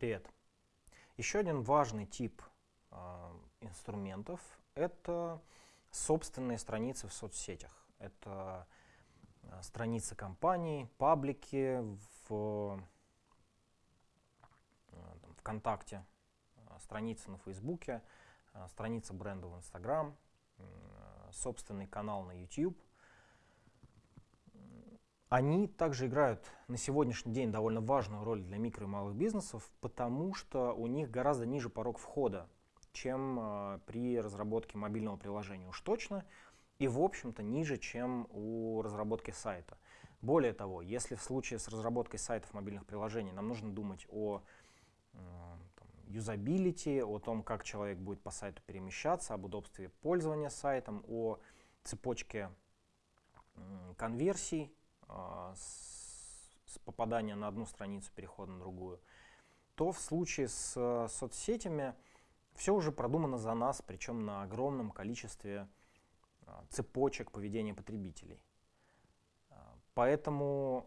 Привет. Еще один важный тип э, инструментов — это собственные страницы в соцсетях. Это э, страницы компаний, паблики в э, там, ВКонтакте, э, страницы на Фейсбуке, страница бренда в Инстаграм, собственный канал на YouTube — они также играют на сегодняшний день довольно важную роль для микро и малых бизнесов, потому что у них гораздо ниже порог входа, чем э, при разработке мобильного приложения уж точно, и в общем-то ниже, чем у разработки сайта. Более того, если в случае с разработкой сайтов мобильных приложений нам нужно думать о э, юзабилити, о том, как человек будет по сайту перемещаться, об удобстве пользования сайтом, о цепочке конверсий, а, с, попадания на одну страницу, перехода на другую, то в случае с э, соцсетями все уже продумано за нас, причем на огромном количестве а, цепочек поведения потребителей. А, поэтому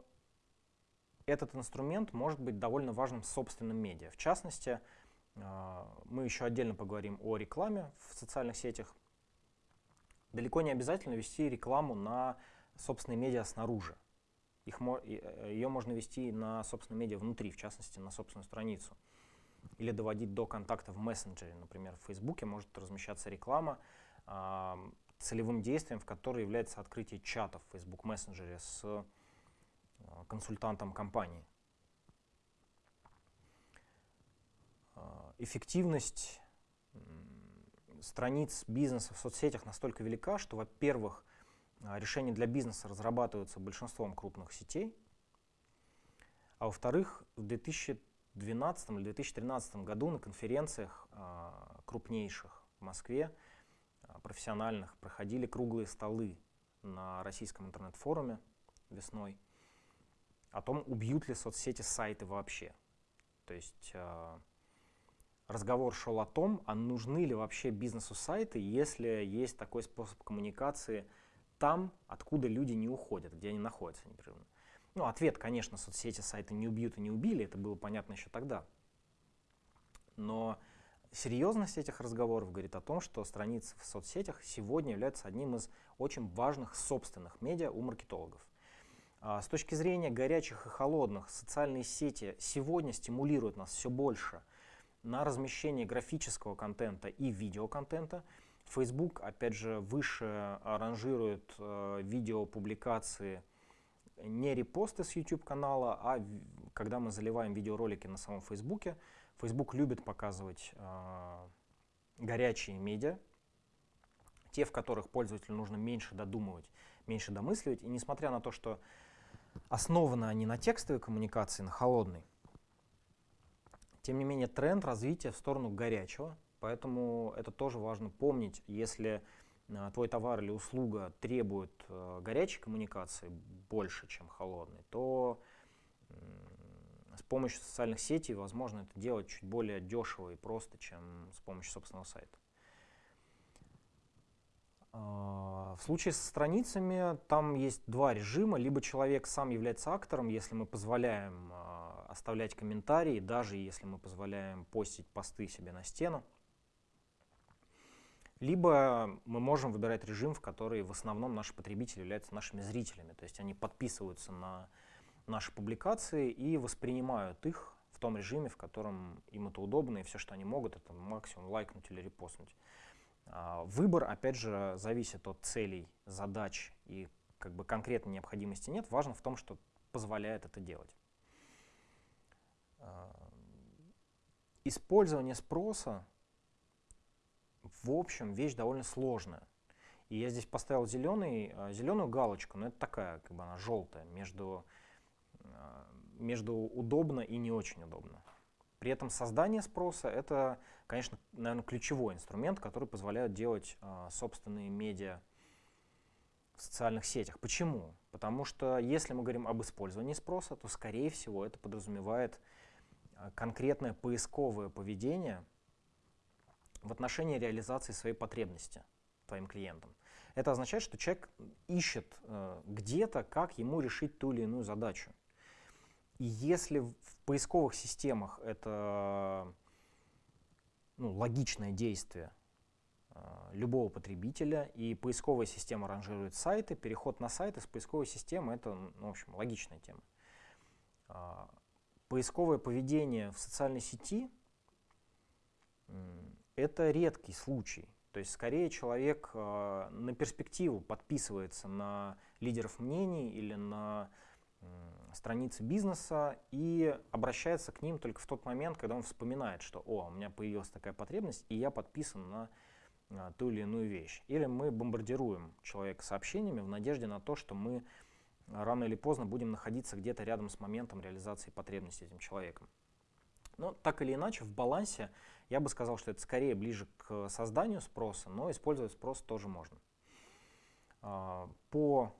этот инструмент может быть довольно важным собственным медиа. В частности, мы еще отдельно поговорим о рекламе в социальных сетях. Далеко не обязательно вести рекламу на собственные медиа снаружи. Их, э, ее можно вести на собственном медиа внутри, в частности, на собственную страницу. Или доводить до контакта в мессенджере. Например, в Фейсбуке может размещаться реклама, э, целевым действием в которой является открытие чата в Facebook мессенджере с э, консультантом компании. Э, эффективность страниц бизнеса в соцсетях настолько велика, что, во-первых, а, решения для бизнеса разрабатываются большинством крупных сетей. А во-вторых, в 2012 или 2013 году на конференциях а, крупнейших в Москве, а, профессиональных, проходили круглые столы на российском интернет-форуме весной о том, убьют ли соцсети сайты вообще. То есть разговор шел о том, а нужны ли вообще бизнесу сайты, если есть такой способ коммуникации – там, откуда люди не уходят, где они находятся непрерывно. Ну, ответ, конечно, соцсети сайты не убьют и не убили, это было понятно еще тогда. Но серьезность этих разговоров говорит о том, что страницы в соцсетях сегодня являются одним из очень важных собственных медиа у маркетологов. А с точки зрения горячих и холодных, социальные сети сегодня стимулируют нас все больше на размещение графического контента и видеоконтента, Facebook, опять же, выше ранжирует э, видеопубликации не репосты с YouTube канала, а когда мы заливаем видеоролики на самом Facebook. Facebook любит показывать э, горячие медиа, те, в которых пользователю нужно меньше додумывать, меньше домысливать. И несмотря на то, что основаны они на текстовой коммуникации, на холодной, тем не менее тренд развития в сторону горячего Поэтому это тоже важно помнить, если э, твой товар или услуга требует э, горячей коммуникации больше, чем холодной, то с помощью социальных сетей возможно это делать чуть более дешево и просто, чем с помощью собственного сайта. А, в случае со страницами там есть два режима. Либо человек сам является актором, если мы позволяем а, оставлять комментарии, даже если мы позволяем постить посты себе на стену. Либо мы можем выбирать режим, в который в основном наши потребители являются нашими зрителями. То есть они подписываются на наши публикации и воспринимают их в том режиме, в котором им это удобно, и все, что они могут, это максимум лайкнуть или репостнуть. А, выбор, опять же, зависит от целей, задач и как бы конкретной необходимости нет. Важно в том, что позволяет это делать. А, использование спроса в общем, вещь довольно сложная. И я здесь поставил зеленый, а, зеленую галочку, но это такая, как бы она желтая, между, а, между удобно и не очень удобно. При этом создание спроса — это, конечно, наверное, ключевой инструмент, который позволяет делать э, собственные медиа в социальных сетях. Почему? Потому что если мы говорим об использовании спроса, то, скорее всего, это подразумевает конкретное поисковое поведение — в отношении реализации своей потребности твоим клиентам. Это означает, что человек ищет э, где-то, как ему решить ту или иную задачу. И если в поисковых системах это ну, логичное действие э, любого потребителя, и поисковая система ранжирует сайты, переход на сайты с поисковой системы — это, ну, в общем, логичная тема. Э, поисковое поведение в социальной сети — это редкий случай. То есть скорее человек э, на перспективу подписывается на лидеров мнений или на страницы бизнеса и обращается к ним только в тот момент, когда он вспоминает, что «О, у меня появилась такая потребность, и я подписан на а, ту или иную вещь». Или мы бомбардируем человека сообщениями в надежде на то, что мы рано или поздно будем находиться где-то рядом с моментом реализации потребностей этим человеком. Но так или иначе, в балансе я бы сказал, что это скорее ближе к созданию спроса, но использовать спрос тоже можно. А, по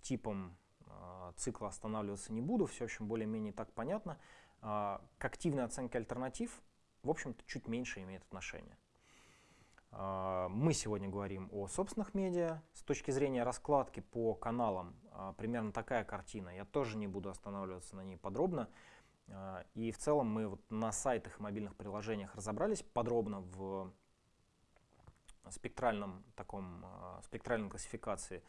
типам а, цикла останавливаться не буду, все, в общем, более-менее так понятно. А, к активной оценке альтернатив, в общем-то, чуть меньше имеет отношение. Мы сегодня говорим о собственных медиа. С точки зрения раскладки по каналам примерно такая картина. Я тоже не буду останавливаться на ней подробно. И в целом мы вот на сайтах и мобильных приложениях разобрались подробно в спектральном таком, спектральной классификации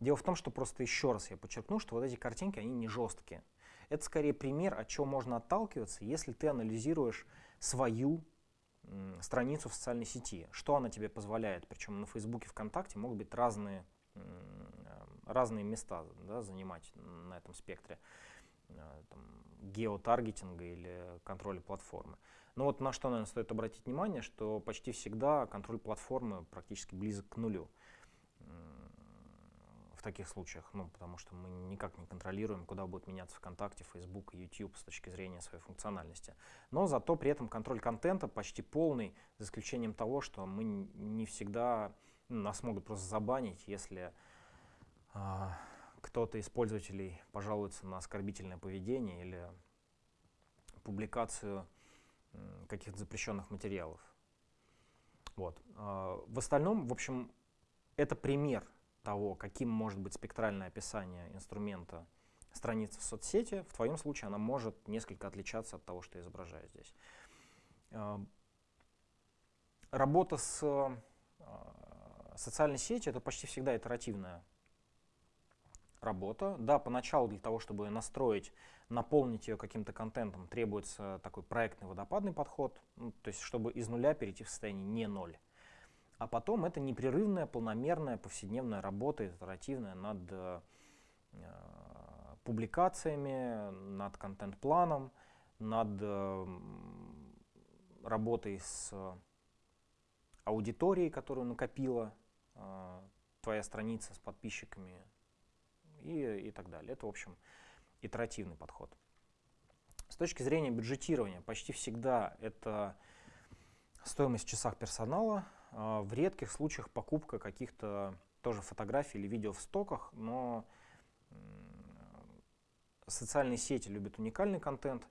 Дело в том, что просто еще раз я подчеркну, что вот эти картинки, они не жесткие. Это скорее пример, от чего можно отталкиваться, если ты анализируешь свою страницу в социальной сети, что она тебе позволяет. Причем на Фейсбуке, ВКонтакте могут быть разные, разные места да, занимать на этом спектре там, геотаргетинга или контроля платформы. Но вот на что, наверное, стоит обратить внимание, что почти всегда контроль платформы практически близок к нулю в таких случаях, ну, потому что мы никак не контролируем, куда будут меняться ВКонтакте, Facebook и YouTube с точки зрения своей функциональности. Но зато при этом контроль контента почти полный, за исключением того, что мы не всегда, ну, нас могут просто забанить, если э, кто-то из пользователей пожалуется на оскорбительное поведение или публикацию каких-то запрещенных материалов. Вот. Э, в остальном, в общем, это пример того, каким может быть спектральное описание инструмента страницы в соцсети, в твоем случае она может несколько отличаться от того, что я изображаю здесь. Эм, работа с э, социальной сетью — это почти всегда итеративная работа. Да, поначалу для того, чтобы ее настроить, наполнить ее каким-то контентом, требуется такой проектный водопадный подход, ну, то есть чтобы из нуля перейти в состояние не ноль. А потом это непрерывная, полномерная, повседневная работа, итеративная над э, публикациями, над контент-планом, над э, работой с аудиторией, которую накопила э, твоя страница с подписчиками и, и так далее. Это, в общем, итеративный подход. С точки зрения бюджетирования, почти всегда это стоимость в часах персонала, а, в редких случаях покупка каких-то тоже фотографий или видео в стоках, но социальные сети любят уникальный контент,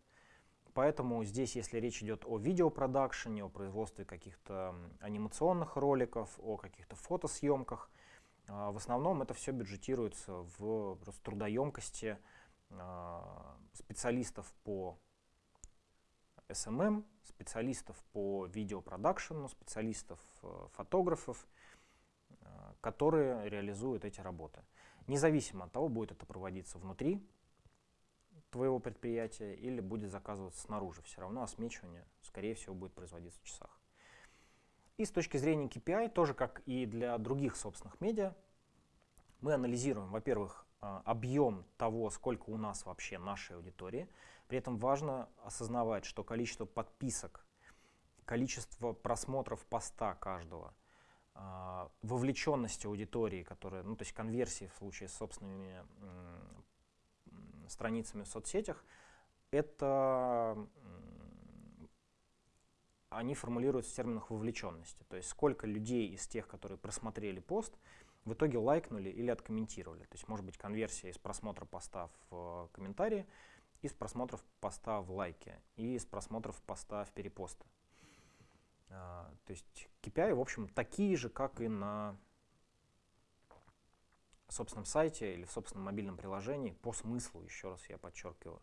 поэтому здесь, если речь идет о видеопродакшене, о производстве каких-то анимационных роликов, о каких-то фотосъемках, в основном это все бюджетируется в трудоемкости а, специалистов по SMM, специалистов по видеопродакшену, специалистов, э, фотографов, э, которые реализуют эти работы. Независимо от того, будет это проводиться внутри твоего предприятия или будет заказываться снаружи, все равно осмечивание, скорее всего, будет производиться в часах. И с точки зрения KPI, тоже как и для других собственных медиа, мы анализируем, во-первых, э, объем того, сколько у нас вообще нашей аудитории, при этом важно осознавать, что количество подписок, количество просмотров поста каждого, а, вовлеченность аудитории, которая, ну, то есть конверсии в случае с собственными страницами в соцсетях, это они формулируются в терминах вовлеченности. То есть сколько людей из тех, которые просмотрели пост, в итоге лайкнули или откомментировали. То есть может быть конверсия из просмотра поста в комментарии, из просмотров поста в лайке и из просмотров поста в перепосты. А, то есть KPI, в общем, такие же, как и на собственном сайте или в собственном мобильном приложении по смыслу, еще раз я подчеркиваю.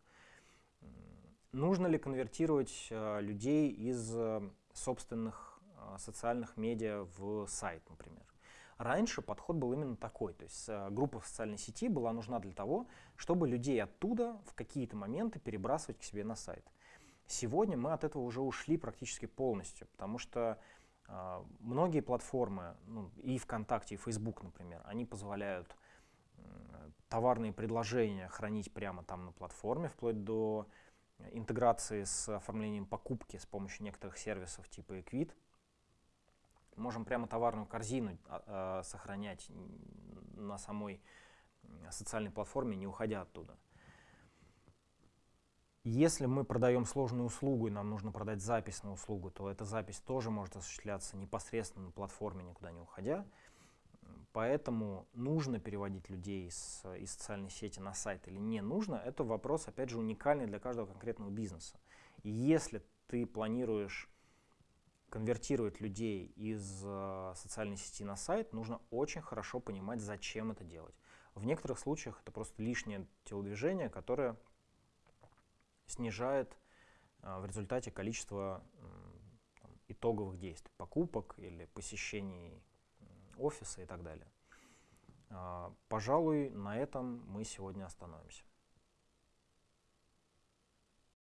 Нужно ли конвертировать э, людей из э, собственных э, социальных медиа в сайт, например? Раньше подход был именно такой, то есть группа в социальной сети была нужна для того, чтобы людей оттуда в какие-то моменты перебрасывать к себе на сайт. Сегодня мы от этого уже ушли практически полностью, потому что э, многие платформы, ну, и ВКонтакте, и Facebook, например, они позволяют э, товарные предложения хранить прямо там на платформе, вплоть до интеграции с оформлением покупки с помощью некоторых сервисов типа Equid можем прямо товарную корзину э, сохранять на самой социальной платформе, не уходя оттуда. Если мы продаем сложную услугу и нам нужно продать запись на услугу, то эта запись тоже может осуществляться непосредственно на платформе, никуда не уходя. Поэтому нужно переводить людей из, из социальной сети на сайт или не нужно, это вопрос, опять же, уникальный для каждого конкретного бизнеса. И если ты планируешь конвертировать людей из э, социальной сети на сайт, нужно очень хорошо понимать, зачем это делать. В некоторых случаях это просто лишнее телодвижение, которое снижает э, в результате количество там, итоговых действий, покупок или посещений офиса и так далее. Э, пожалуй, на этом мы сегодня остановимся.